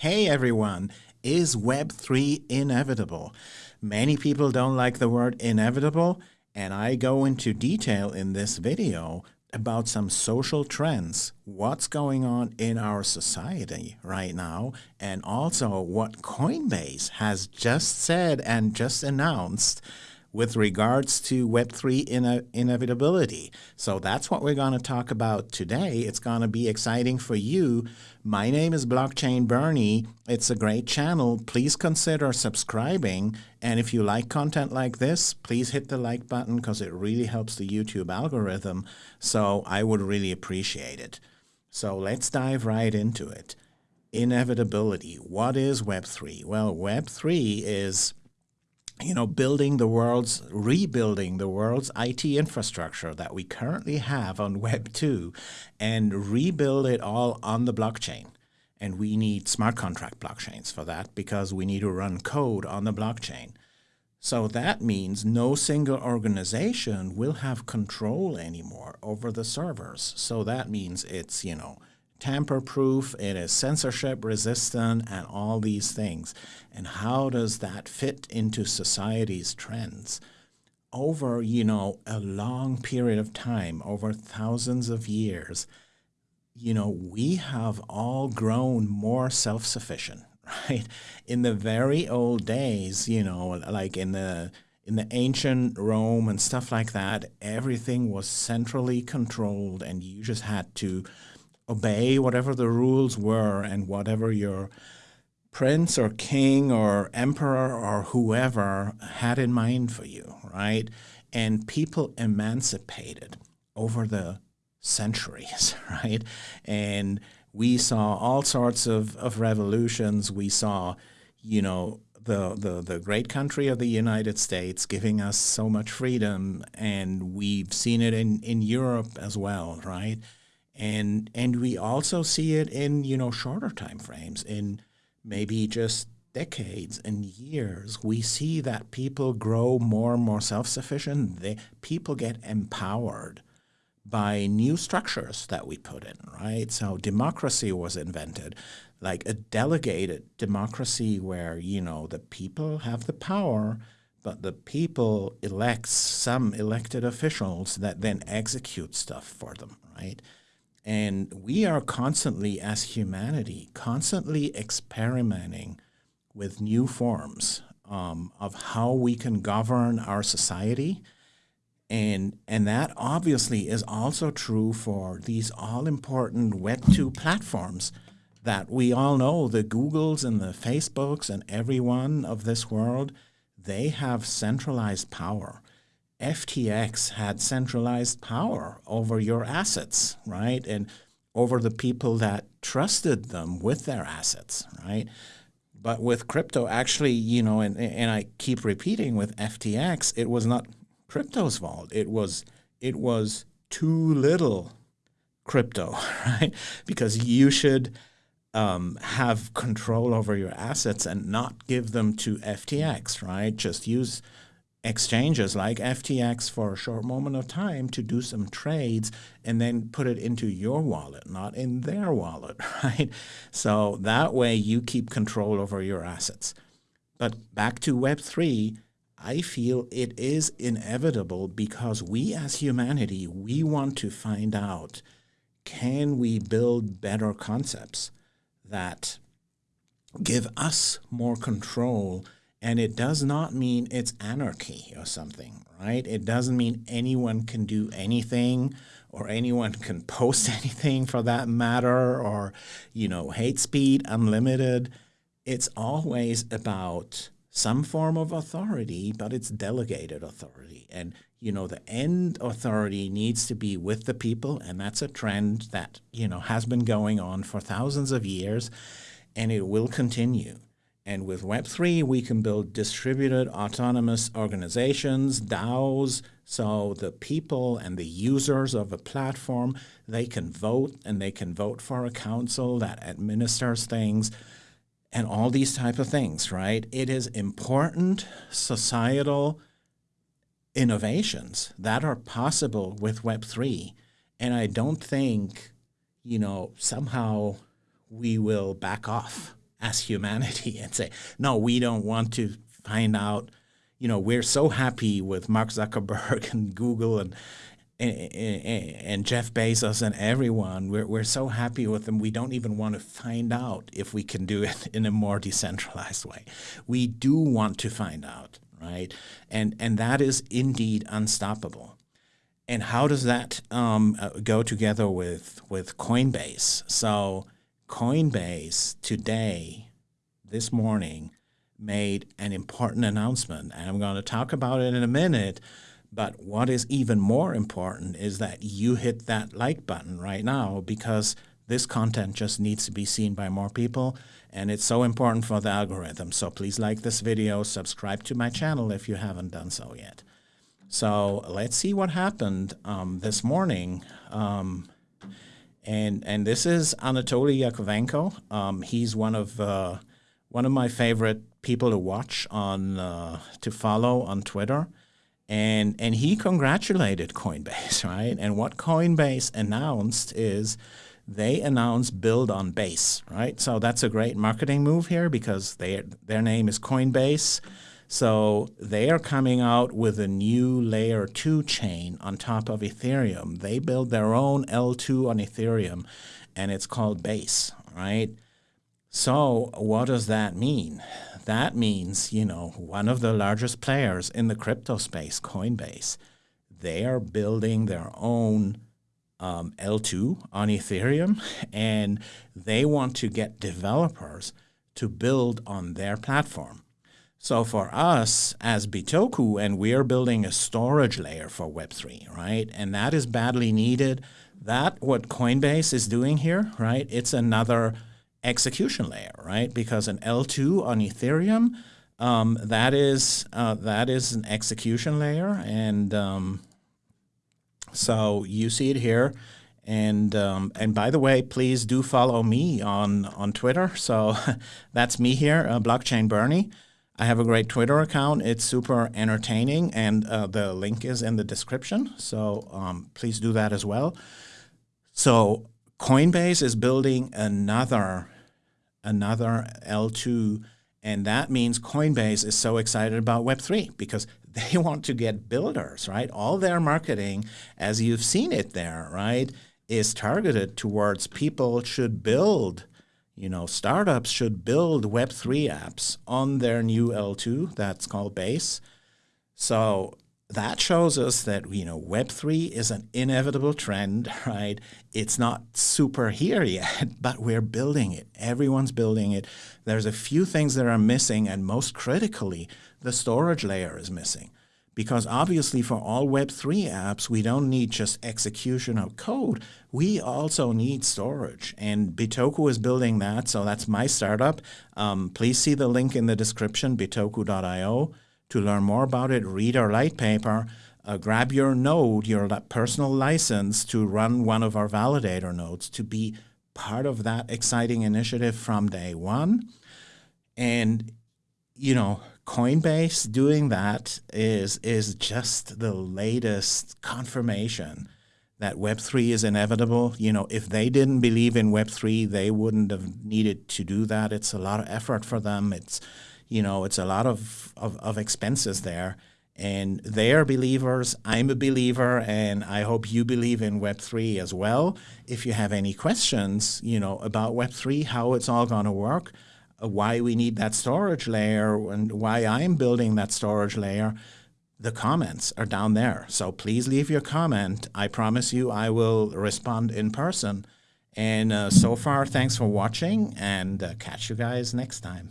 Hey everyone, is Web3 inevitable? Many people don't like the word inevitable, and I go into detail in this video about some social trends, what's going on in our society right now, and also what Coinbase has just said and just announced with regards to Web3 ine inevitability. So that's what we're going to talk about today. It's going to be exciting for you. My name is Blockchain Bernie. It's a great channel. Please consider subscribing. And if you like content like this, please hit the like button because it really helps the YouTube algorithm. So I would really appreciate it. So let's dive right into it. Inevitability. What is Web3? Well, Web3 is you know, building the world's, rebuilding the world's IT infrastructure that we currently have on Web 2 and rebuild it all on the blockchain. And we need smart contract blockchains for that because we need to run code on the blockchain. So that means no single organization will have control anymore over the servers. So that means it's, you know, tamper-proof, it is censorship-resistant, and all these things. And how does that fit into society's trends? Over, you know, a long period of time, over thousands of years, you know, we have all grown more self-sufficient, right? In the very old days, you know, like in the in the ancient Rome and stuff like that, everything was centrally controlled and you just had to obey whatever the rules were and whatever your prince or king or emperor or whoever had in mind for you, right? And people emancipated over the centuries, right? And we saw all sorts of, of revolutions. We saw, you know, the, the, the great country of the United States giving us so much freedom, and we've seen it in, in Europe as well, right? And and we also see it in you know shorter time frames in maybe just decades and years. We see that people grow more and more self-sufficient. They people get empowered by new structures that we put in right? So democracy was invented like a delegated democracy where you know the people have the power but the people elects some elected officials that then execute stuff for them right and we are constantly, as humanity, constantly experimenting with new forms um, of how we can govern our society. And, and that obviously is also true for these all-important Web2 platforms that we all know, the Googles and the Facebooks and everyone of this world, they have centralized power. FTX had centralized power over your assets, right? And over the people that trusted them with their assets, right? But with crypto, actually, you know, and, and I keep repeating with FTX, it was not crypto's fault. It was it was too little crypto, right? Because you should um, have control over your assets and not give them to FTX, right? Just use exchanges like FTX for a short moment of time to do some trades and then put it into your wallet, not in their wallet, right? So that way you keep control over your assets. But back to Web3, I feel it is inevitable because we as humanity, we want to find out, can we build better concepts that give us more control and it does not mean it's anarchy or something, right? It doesn't mean anyone can do anything or anyone can post anything for that matter or, you know, hate speed unlimited. It's always about some form of authority, but it's delegated authority. And, you know, the end authority needs to be with the people. And that's a trend that, you know, has been going on for thousands of years and it will continue. And with Web3, we can build distributed autonomous organizations, DAOs, so the people and the users of a platform, they can vote and they can vote for a council that administers things and all these type of things, right? It is important societal innovations that are possible with Web3. And I don't think, you know, somehow we will back off as humanity and say, no, we don't want to find out. You know, we're so happy with Mark Zuckerberg and Google and and, Jeff Bezos and everyone, we're, we're so happy with them. We don't even want to find out if we can do it in a more decentralized way. We do want to find out, right? And, and that is indeed unstoppable. And how does that um, uh, go together with, with Coinbase? So Coinbase today, this morning, made an important announcement, and I'm going to talk about it in a minute. But what is even more important is that you hit that like button right now because this content just needs to be seen by more people and it's so important for the algorithm. So please like this video, subscribe to my channel if you haven't done so yet. So let's see what happened um, this morning. Um, and and this is Anatoly Yakovenko. Um, he's one of uh, one of my favorite people to watch on uh, to follow on Twitter and and he congratulated Coinbase, right? And what Coinbase announced is they announced build on base, right? So that's a great marketing move here because they their name is Coinbase. So they are coming out with a new layer 2 chain on top of Ethereum. They build their own L2 on Ethereum and it's called Base, right? So what does that mean? that means, you know, one of the largest players in the crypto space, Coinbase, they are building their own um, L2 on Ethereum, and they want to get developers to build on their platform. So for us as Bitoku, and we are building a storage layer for Web3, right? And that is badly needed. That what Coinbase is doing here, right? It's another execution layer, right? Because an L2 on Ethereum, um, that is uh, that is an execution layer, and um, so you see it here. And um, and by the way, please do follow me on on Twitter. So that's me here, uh, Blockchain Bernie. I have a great Twitter account. It's super entertaining, and uh, the link is in the description. So um, please do that as well. So Coinbase is building another another L2 and that means Coinbase is so excited about Web3 because they want to get builders, right? All their marketing, as you've seen it there, right, is targeted towards people should build, you know, startups should build Web3 apps on their new L2 that's called Base. So that shows us that you know web3 is an inevitable trend right? It's not super here yet but we're building it. Everyone's building it. There's a few things that are missing and most critically the storage layer is missing because obviously for all web3 apps we don't need just execution of code. We also need storage. And bitoku is building that so that's my startup. Um, please see the link in the description bitoku.io to learn more about it, read our light paper, uh, grab your node, your personal license to run one of our validator nodes to be part of that exciting initiative from day one. And, you know, Coinbase doing that is, is just the latest confirmation that Web3 is inevitable. You know, if they didn't believe in Web3, they wouldn't have needed to do that. It's a lot of effort for them. It's, you know, it's a lot of, of, of expenses there. And they are believers. I'm a believer, and I hope you believe in Web3 as well. If you have any questions, you know, about Web3, how it's all going to work, why we need that storage layer, and why I'm building that storage layer, the comments are down there. So please leave your comment. I promise you I will respond in person. And uh, so far, thanks for watching, and uh, catch you guys next time.